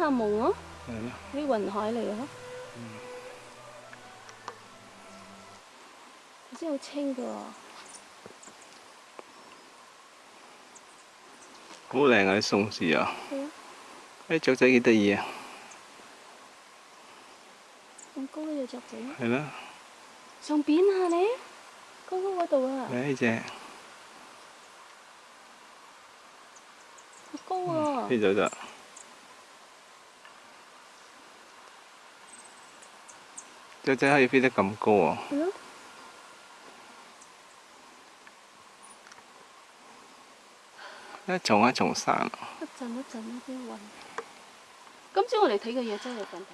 下夢咯。係咯。啲雲海嚟咯。嗯。真係好清㗎。好靚啊！啲松樹啊。係啊。啲雀仔幾得意啊！咁高呢只雀仔。係啦。上邊啊你，高高嗰度啊。嚟呢只。好高啊！呢度得。雀仔可以飛得咁高啊！嗯一重一重山啊！一陣一陣呢啲雲。今朝我哋睇嘅嘢真係咁睇。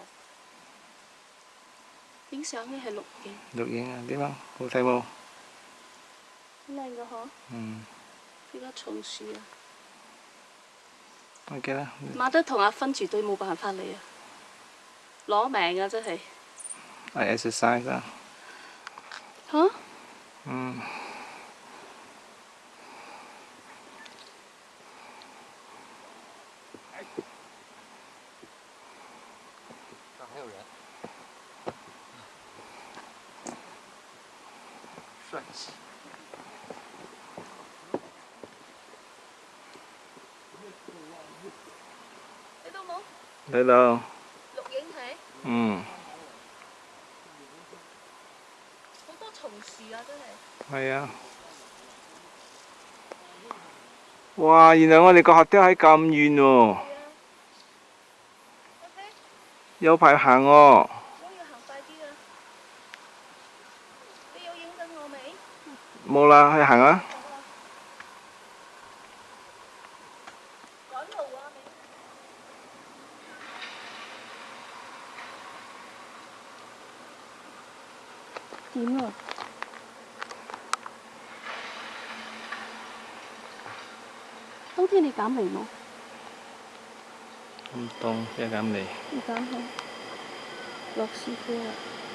影相咧係錄影。錄影啊？點啊？好睇冇？靚嘅嗬。嗯。而家松樹啊。OK 啦。馬德同阿芬絕對冇辦法嚟啊！攞命啊！真係〜I exercise that. Huh? Mm. Friends. Thấy đâu? Lục yến thế. Ừ. 系啊！哇，原来我哋个客车喺咁远哦，有排行哦。冇啦，去行啊。黐咗。今你減肥冇？唔得，一度減肥？唔減落雪區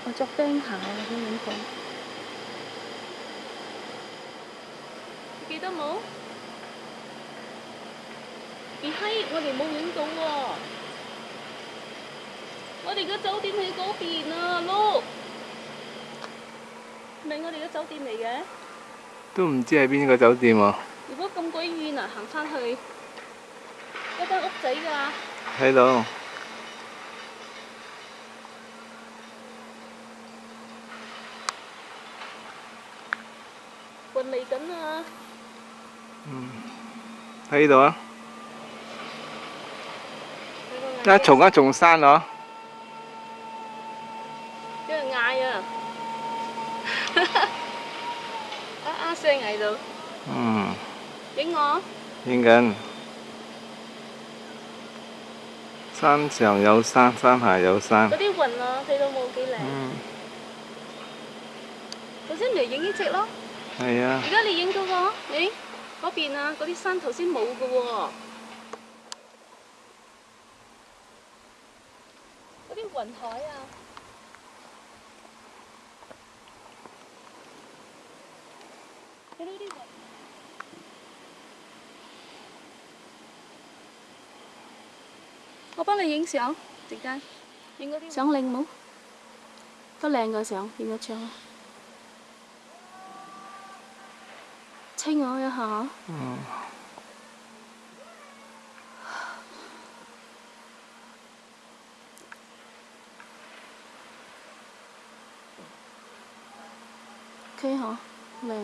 我着驚嚇啊！啲影相，记得冇？別閪！我哋冇影到喎，我哋嘅酒店喺嗰邊啊 l o 我哋嘅酒店嚟嘅，都唔知系邊個酒店啊？如果咁鬼遠啊，行翻去一間屋仔㗎。睇到。運嚟緊啊！嗯，睇到啊！一重一重山咯。有人嗌啊！啊啊聲嗌到。嗯。影我。影紧。山上有山，山下有山。嗰啲云啊，睇到冇几靓。嗯。头先嚟影呢只咯。系啊。而家你影嗰个，咦？嗰边啊，嗰啲山头先冇噶喎。嗰啲云海啊。呢啲。我帮你影相，直接影个相靓冇？都靓个相，影个窗啊！清我一下，嗯，OK，嗬，靓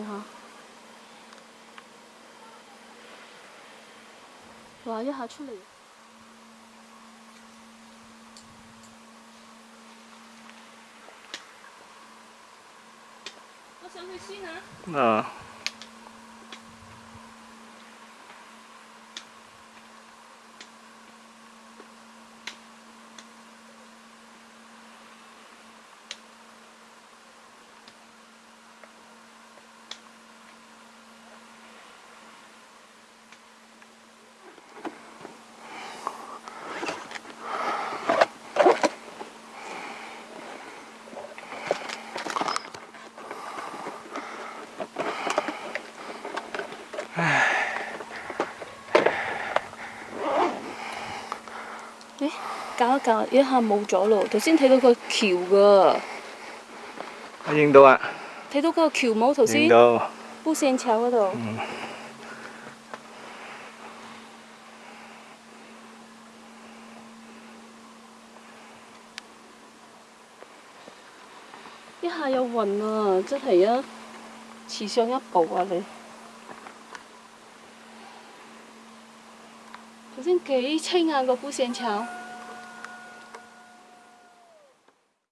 嗬，话一下出嚟。那。搞一搞，一下冇咗咯。头先睇到个桥噶，我影到啊！睇到个桥冇头先，布线桥嗰度。一下又晕啊！真系啊，迟上一步啊你。头先几清啊个布线桥。